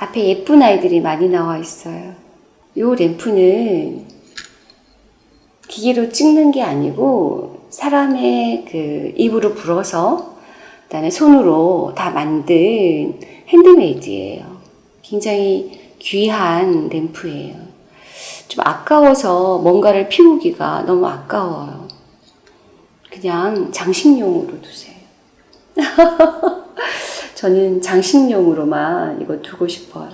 앞에 예쁜 아이들이 많이 나와 있어요. 이 램프는 기계로 찍는 게 아니고 사람의 그 입으로 불어서 그 다음에 손으로 다 만든 핸드메이드예요. 굉장히 귀한 램프예요. 좀 아까워서 뭔가를 피우기가 너무 아까워요. 그냥 장식용으로 두세요. 저는 장식용으로만 이거 두고 싶어요.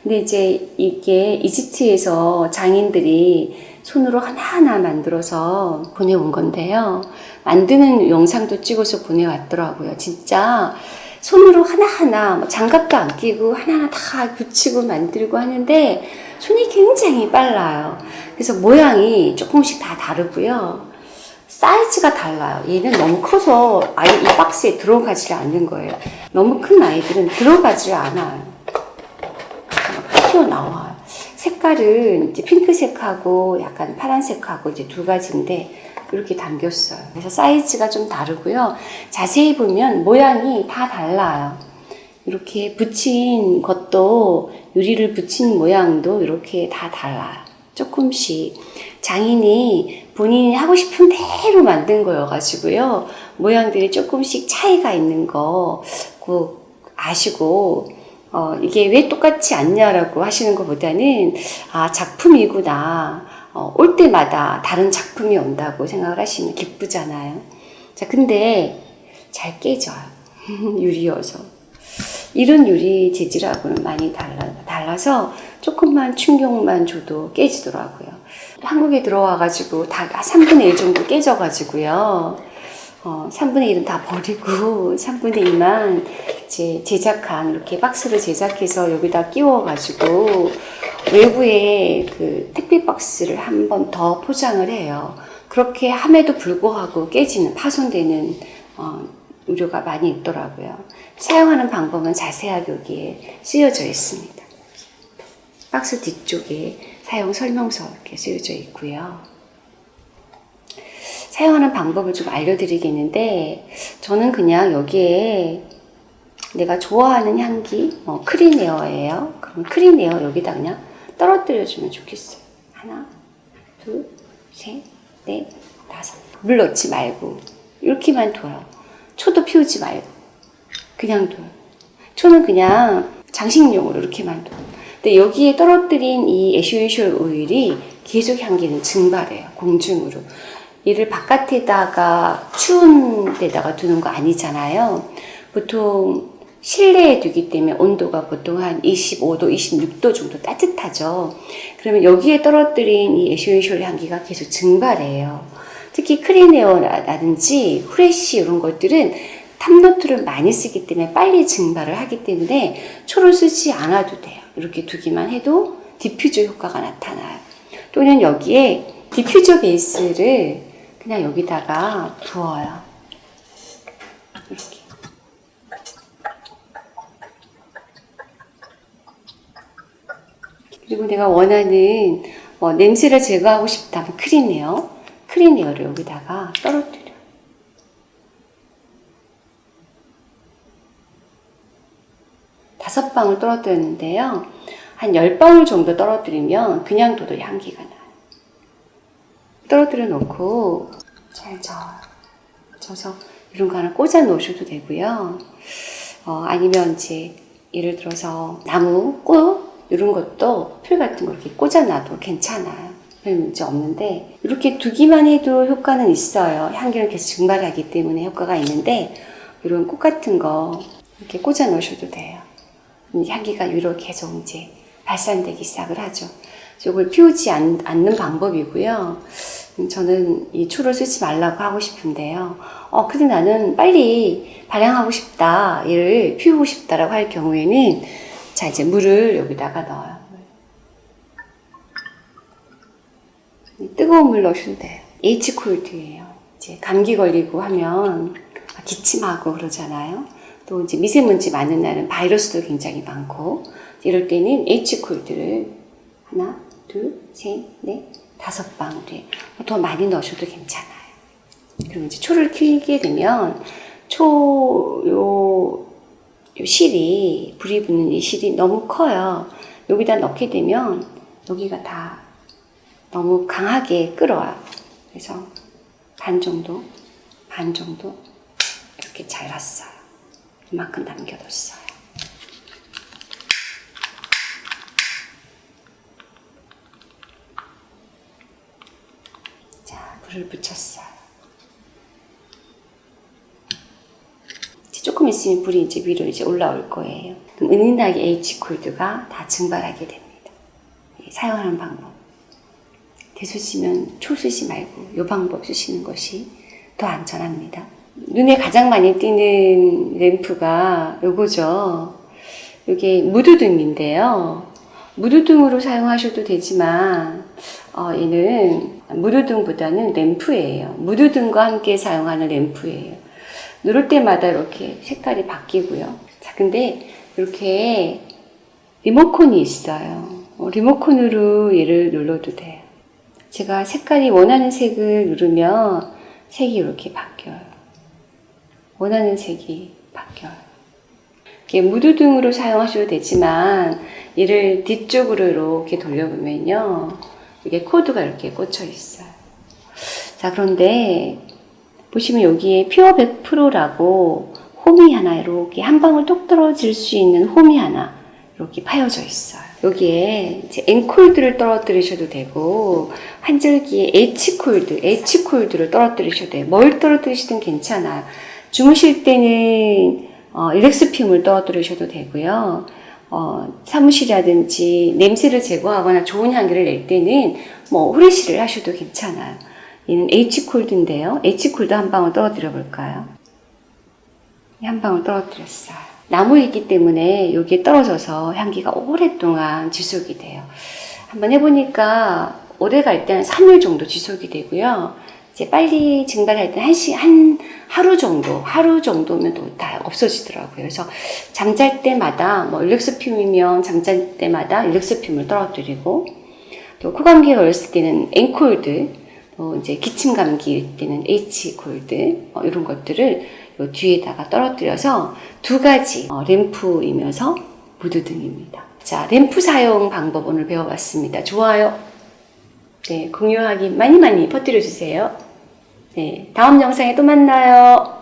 근데 이제 이게 이집트에서 장인들이 손으로 하나하나 만들어서 보내온 건데요. 만드는 영상도 찍어서 보내왔더라고요. 진짜 손으로 하나하나 뭐 장갑도 안 끼고 하나하나 다 붙이고 만들고 하는데 손이 굉장히 빨라요. 그래서 모양이 조금씩 다 다르고요. 사이즈가 달라요. 얘는 너무 커서 아예 이 박스에 들어가지 않는 거예요. 너무 큰 아이들은 들어가지 않아요. 튀어나와요. 색깔은 이제 핑크색하고 약간 파란색하고 이제 두 가지인데 이렇게 담겼어요. 그래서 사이즈가 좀 다르고요. 자세히 보면 모양이 다 달라요. 이렇게 붙인 것도 유리를 붙인 모양도 이렇게 다 달라요. 조금씩 장인이 본인이 하고 싶은 대로 만든 거여가지고요. 모양들이 조금씩 차이가 있는 거 꼭 아시고 어, 이게 왜 똑같지 않냐라고 하시는 것보다는 아 작품이구나 어, 올 때마다 다른 작품이 온다고 생각을 하시면 기쁘잖아요. 자 근데 잘 깨져요. 유리여서 이런 유리 재질하고는 많이 달라, 달라서 조금만 충격만 줘도 깨지더라고요. 한국에 들어와가지고 다 3분의 1 정도 깨져가지고요. 어, 3분의 1은 다 버리고 3분의 2만 이제 제작한 이렇게 박스를 제작해서 여기다 끼워가지고 외부에 그 택배 박스를 한 번 더 포장을 해요. 그렇게 함에도 불구하고 깨지는 파손되는 어, 우려가 많이 있더라고요. 사용하는 방법은 자세하게 여기에 쓰여져 있습니다. 박스 뒤쪽에 사용 설명서 이렇게 쓰여져 있고요. 사용하는 방법을 좀 알려드리겠는데 저는 그냥 여기에 내가 좋아하는 향기 뭐 Clean Air예요. 그럼 Clean Air 여기다 그냥 떨어뜨려주면 좋겠어요. 하나, 둘, 셋, 넷, 다섯. 물 넣지 말고 이렇게만 둬요. 초도 피우지 말고 그냥 둬요. 초는 그냥 장식용으로 이렇게만 둬요. 근데 여기에 떨어뜨린 이 essential oil이 계속 향기는 증발해요. 공중으로. 얘를 바깥에다가 추운 데다가 두는 거 아니잖아요. 보통 실내에 두기 때문에 온도가 보통 한 25도, 26도 정도 따뜻하죠. 그러면 여기에 떨어뜨린 이 essential 향기가 계속 증발해요. 특히 Clean Air라든지 fresh 이런 것들은 top note를 많이 쓰기 때문에 빨리 증발을 하기 때문에 초를 쓰지 않아도 돼요. 이렇게 두기만 해도 디퓨저 효과가 나타나요. 또는 여기에 디퓨저 베이스를 그냥 여기다가 부어요. 이렇게. 그리고 내가 원하는 뭐 냄새를 제거하고 싶다면 크리네어, 크리네어를 여기다가 떨어뜨려. 다섯 방울 떨어뜨렸는데요. 한 열 방울 정도 떨어뜨리면 그냥 둬도 향기가 나요. 떨어뜨려 놓고 잘 저어요. 져서 이런 거 하나 꽂아 놓으셔도 되고요. 어, 아니면 이제 예를 들어서 나무, 꽃 이런 것도 풀 같은 거 이렇게 꽂아 놔도 괜찮아요. 별 문제 없는데 이렇게 두기만 해도 효과는 있어요. 향기를 계속 증발하기 때문에 효과가 있는데 이런 꽃 같은 거 이렇게 꽂아 놓으셔도 돼요. 향기가 위로 계속 이제 발산되기 시작을 하죠. 이걸 피우지 않, 는 방법이고요. 저는 이 초를 쓰지 말라고 하고 싶은데요. 어, 근데 나는 빨리 발향하고 싶다, 얘를 피우고 싶다라고 할 경우에는 자, 이제 물을 여기다가 넣어요. 뜨거운 물 넣으셔도 돼요. H콜드예요. 이제 감기 걸리고 하면 기침하고 그러잖아요. 또 이제 미세먼지 많은 날은 바이러스도 굉장히 많고 이럴 때는 H콜드를 하나, 둘, 셋, 넷, 다섯 방울에 더 많이 넣으셔도 괜찮아요. 그럼 이제 초를 키게 되면 초, 요, 이 실이 불이 붙는 이 실이 너무 커요. 여기다 넣게 되면 여기가 다 너무 강하게 끓어요. 그래서 반 정도, 반 정도 이렇게 잘랐어요. 이만큼 남겨뒀어요. 자, 불을 붙였어요. 이제 조금 있으면 불이 이제 위로 이제 올라올 거예요. 그럼 은은하게 H 콜드가 다 증발하게 됩니다. 예, 사용하는 방법. 대수 쓰면 초 쓰지 말고 이 방법 쓰시는 것이 더 안전합니다. 눈에 가장 많이 띄는 램프가 요거죠. 이게 무드등인데요. 무드등으로 사용하셔도 되지만 어, 얘는 무드등보다는 램프예요. 무드등과 함께 사용하는 램프예요. 누를 때마다 이렇게 색깔이 바뀌고요. 자, 근데 이렇게 리모컨이 있어요. 어, 리모컨으로 얘를 눌러도 돼요. 제가 색깔이 원하는 색을 누르면 색이 이렇게 바뀌어요. 원하는 색이 바뀌어요. 이렇게 무드 등으로 사용하셔도 되지만 얘를 뒤쪽으로 이렇게 돌려보면요. 이게 코드가 이렇게 꽂혀 있어요. 자, 그런데 보시면 여기에 pure 100%라고 홈이 하나 이렇게 한 방울 똑 떨어질 수 있는 홈이 하나 이렇게 파여져 있어요. 여기에 이제 엔콜드를 떨어뜨리셔도 되고 한 줄기에 H콜드, H콜드를 떨어뜨리셔도 돼요. 뭘 떨어뜨리시든 괜찮아요. 주무실 때는 어, 일렉스핌을 떨어뜨리셔도 되고요. 어, 사무실이라든지 냄새를 제거하거나 좋은 향기를 낼 때는 뭐 후레쉬를 하셔도 괜찮아요. 얘는 H콜드인데요. H콜드 한 방울 떨어뜨려 볼까요? 한 방울 떨어뜨렸어요. 나무이기 때문에 여기에 떨어져서 향기가 오랫동안 지속이 돼요. 한번 해보니까 오래 갈 때는 3일 정도 지속이 되고요. 이제 빨리 증발할 때 한 시, 한 하루 정도, 하루 정도면 또 다 없어지더라고요. 그래서 잠잘 때마다, 뭐, 일렉스핌이면 잠잘 때마다 일렉스핌을 떨어뜨리고, 또 코감기에 걸렸을 때는 앵콜드, 또 이제 기침 감기일 때는 H콜드, 어, 이런 것들을 요 뒤에다가 떨어뜨려서 두 가지 어, 램프이면서 무드등입니다. 자, 램프 사용 방법 오늘 배워봤습니다. 좋아요. 네, 공유하기 많이 많이 퍼뜨려 주세요. 네, 다음 영상에 또 만나요.